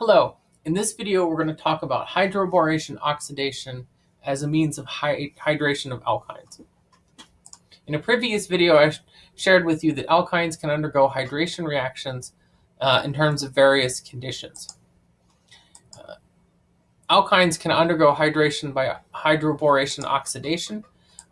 Hello, in this video we're going to talk about hydroboration oxidation as a means of hydration of alkynes. In a previous video I sh shared with you that alkynes can undergo hydration reactions uh, in terms of various conditions. Uh, alkynes can undergo hydration by hydroboration oxidation,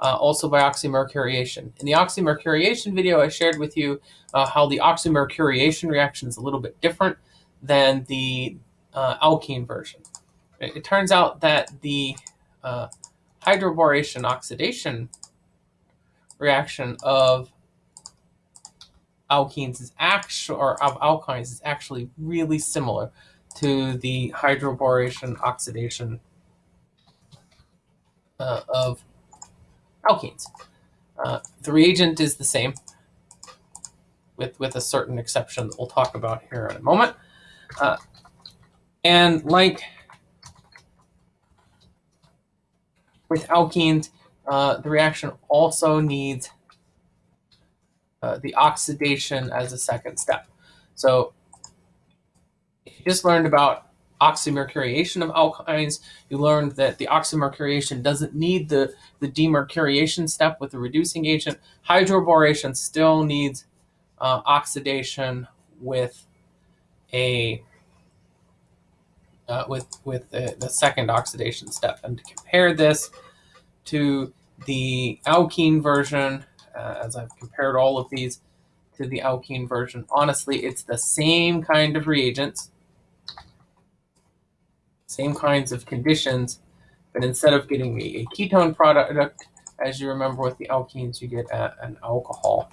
uh, also by oxymercuriation. In the oxymercuriation video I shared with you uh, how the oxymercuriation reaction is a little bit different than the uh, alkene version. It, turns out that the uh, hydroboration oxidation reaction of alkenes is actually, or of alkynes is actually really similar to the hydroboration oxidation uh, of alkenes. Uh, the reagent is the same, with, with a certain exception that we'll talk about here in a moment. Uh, and like with alkenes, uh, the reaction also needs uh, the oxidation as a second step. So you just learned about oxymercuriation of alkynes. You learned that the oxymercuriation doesn't need the, the demercuriation step with the reducing agent. Hydroboration still needs uh, oxidation with a uh, with with the, the, second oxidation step. And to compare this to the alkene version, uh, as I've compared all of these to the alkene version, honestly, it's the same kind of reagents, same kinds of conditions, but instead of getting a, a ketone product, as you remember with the alkenes, you get a, an alcohol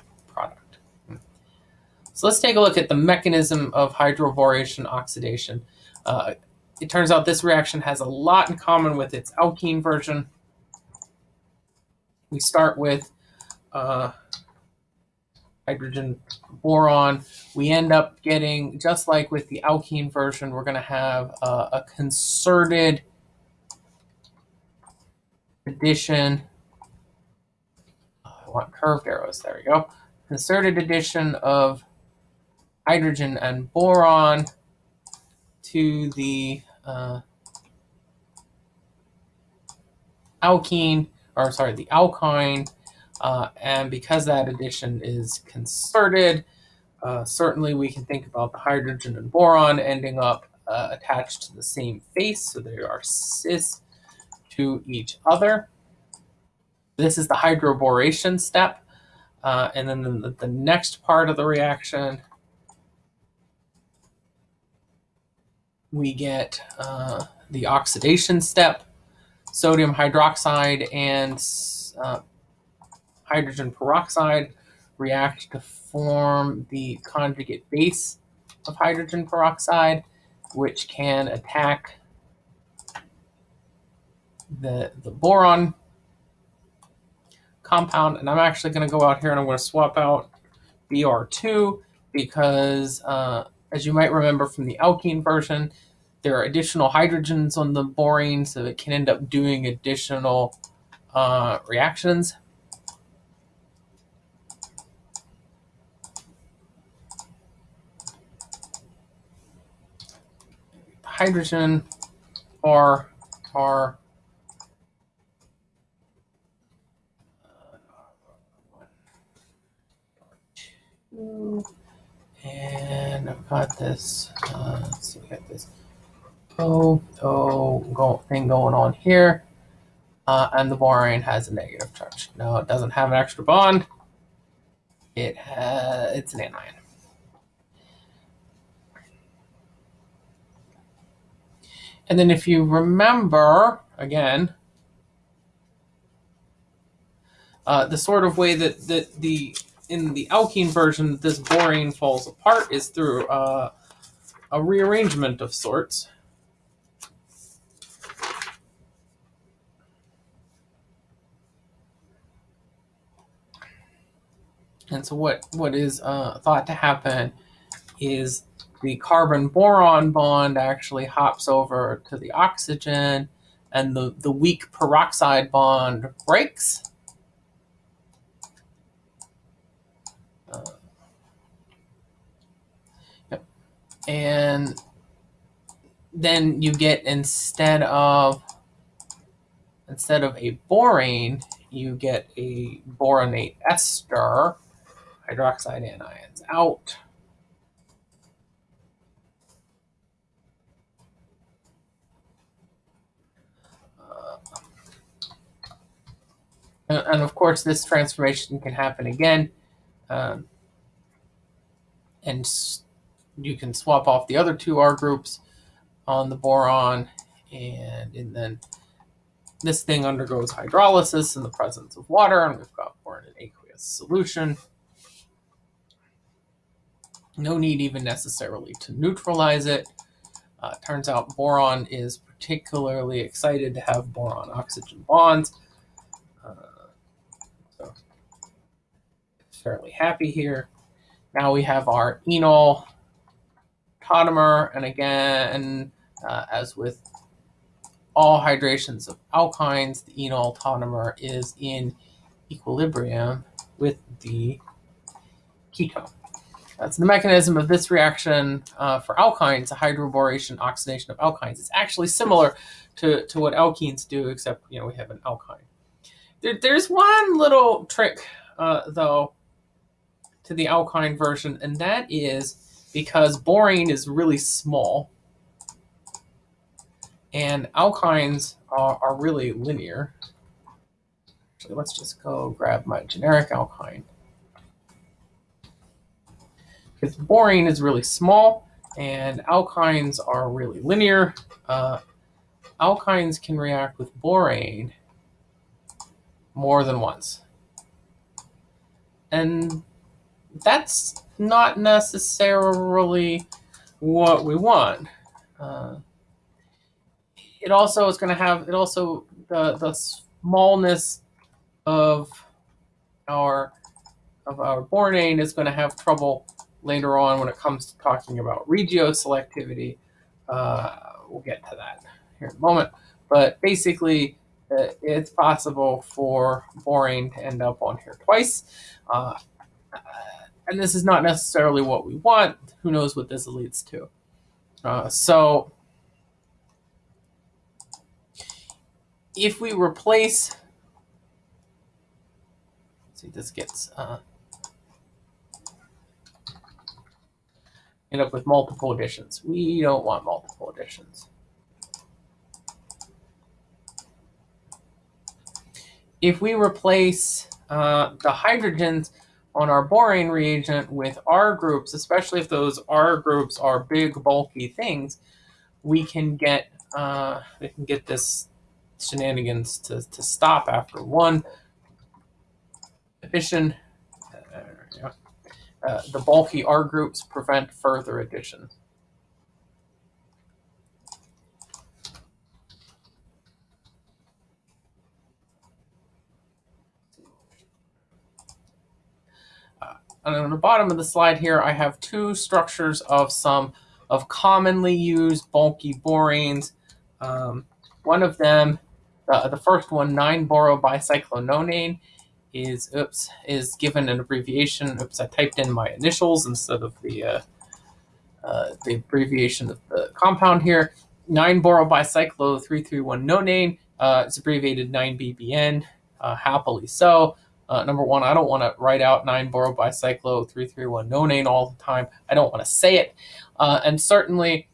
so let's take a look at the mechanism of hydroboration oxidation. Uh, it turns out this reaction has a lot in common with its alkene version. We start with uh, hydrogen boron. We end up getting, just like with the alkene version, we're going to have uh, a concerted addition. I want curved arrows. There we go. Concerted addition of hydrogen and boron to the uh, alkene, or sorry, the alkyne, uh, and because that addition is concerted, uh, certainly we can think about the hydrogen and boron ending up uh, attached to the same face, so they are cis to each other. This is the hydroboration step. Uh, and then the, the next part of the reaction we get uh, the oxidation step, sodium hydroxide and uh, hydrogen peroxide react to form the conjugate base of hydrogen peroxide, which can attack the, the boron compound. And I'm actually going to go out here and I'm going to swap out BR2 because, uh, as you might remember from the alkene version, there are additional hydrogens on the borane, so it can end up doing additional uh, reactions. Hydrogen R, are and I've got this. Uh, let's see, got this O, O go, thing going on here. Uh, and the boron has a negative charge. No, it doesn't have an extra bond. It has, it's an anion. And then if you remember, again, uh, the sort of way that, that the in the alkene version this borane falls apart is through uh, a rearrangement of sorts. And so what, what is uh, thought to happen is the carbon boron bond actually hops over to the oxygen and the, the weak peroxide bond breaks. And then you get instead of instead of a borane, you get a boronate ester, hydroxide anions out. Uh, and, of course, this transformation can happen again. Um, and you can swap off the other two R groups on the boron, and, and then this thing undergoes hydrolysis in the presence of water, and we've got boron in aqueous solution. No need even necessarily to neutralize it. Uh, turns out boron is particularly excited to have boron-oxygen bonds. Uh, so fairly happy here. Now we have our enol tautomer, and again, uh, as with all hydrations of alkynes, the enol tautomer is in equilibrium with the ketone. That's the mechanism of this reaction uh, for alkynes, a hydroboration oxidation of alkynes. It's actually similar to, to what alkenes do, except you know we have an alkyne. There, there's one little trick, uh, though, to the alkyne version, and that is because borane is really small and alkynes are, are really linear. Actually, let's just go grab my generic alkyne. Because borane is really small and alkynes are really linear. Uh, alkynes can react with borane more than once. And that's not necessarily what we want. Uh, it also is going to have, it also, the, the smallness of our, of our borane is going to have trouble later on when it comes to talking about regioselectivity. Uh, we'll get to that here in a moment. But basically, uh, it's possible for borane to end up on here twice. Uh, and this is not necessarily what we want. Who knows what this leads to? Uh, so if we replace, see, this gets uh, end up with multiple additions. We don't want multiple additions. If we replace uh, the hydrogens on our borane reagent with R groups, especially if those R groups are big, bulky things, we can get uh, we can get this shenanigans to, to stop after one addition. Uh, uh, the bulky R groups prevent further addition. And on the bottom of the slide here, I have two structures of some of commonly used bulky boranes. Um, one of them, uh, the first one, 9-borobicyclononane, is oops is given an abbreviation. Oops, I typed in my initials instead of the uh, uh, the abbreviation of the compound here. 9-borobicyclo-331-nonane. Uh, it's abbreviated 9-BBN, uh, happily so. Uh, number one, I don't want to write out 9-borobicyclo-331 nonane all the time. I don't want to say it. Uh, and certainly,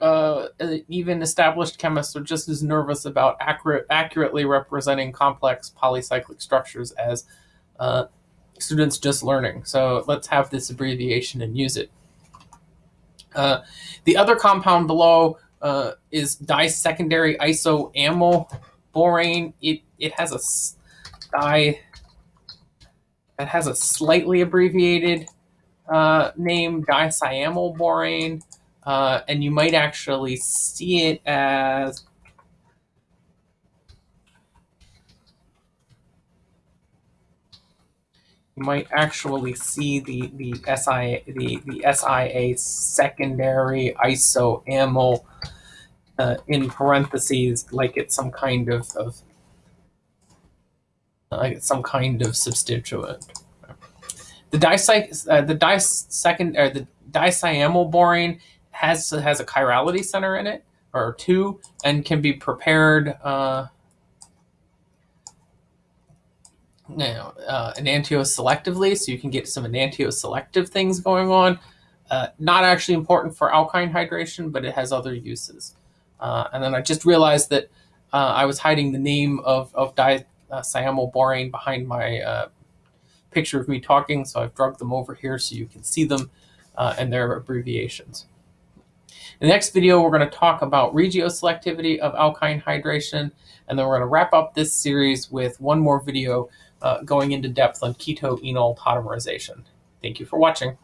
uh, even established chemists are just as nervous about accurate, accurately representing complex polycyclic structures as uh, students just learning. So let's have this abbreviation and use it. Uh, the other compound below uh, is disecondary isoamyl borane. It, it has a di that has a slightly abbreviated uh, name, borane, uh, and you might actually see it as you might actually see the the SIA the the SIA secondary isoamyl uh, in parentheses, like it's some kind of, of like some kind of substituent. The dicy uh, the second or the disiamyl borane has has a chirality center in it, or two and can be prepared uh, you uh, enantioselectively, so you can get some enantioselective things going on. Uh, not actually important for alkyne hydration, but it has other uses. Uh, and then I just realized that uh, I was hiding the name of, of disiamylborane behind my uh, picture of me talking, so I've drugged them over here so you can see them uh, and their abbreviations. In the next video, we're going to talk about regioselectivity of alkyne hydration, and then we're going to wrap up this series with one more video uh, going into depth on keto-enol tautomerization. Thank you for watching.